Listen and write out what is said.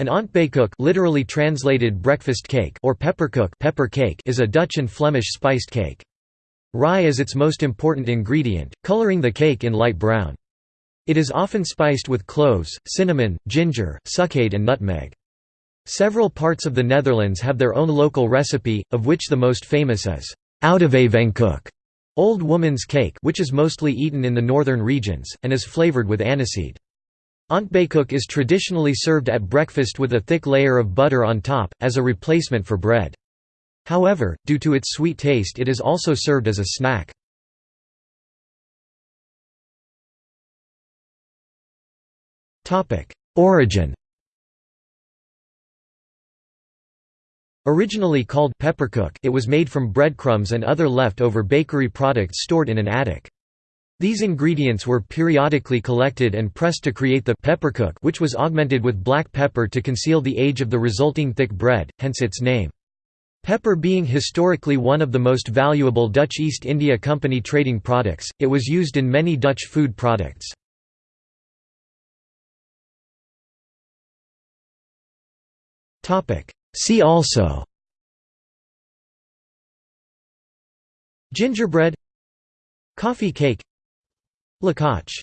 An ontbijtkoek literally translated breakfast cake or pepperkoek pepper cake is a Dutch and Flemish spiced cake. Rye is its most important ingredient, coloring the cake in light brown. It is often spiced with cloves, cinnamon, ginger, sucade and nutmeg. Several parts of the Netherlands have their own local recipe, of which the most famous is Oudewijvenkoek, old woman's cake which is mostly eaten in the northern regions, and is flavored with aniseed. Ontbijtkoek is traditionally served at breakfast with a thick layer of butter on top, as a replacement for bread. However, due to its sweet taste it is also served as a snack. Origin Originally called pepperkoek, it was made from breadcrumbs and other leftover bakery products stored in an attic. These ingredients were periodically collected and pressed to create the pepperkoek which was augmented with black pepper to conceal the age of the resulting thick bread, hence its name. Pepper being historically one of the most valuable Dutch East India Company trading products, it was used in many Dutch food products. See also Gingerbread Coffee cake Lekkach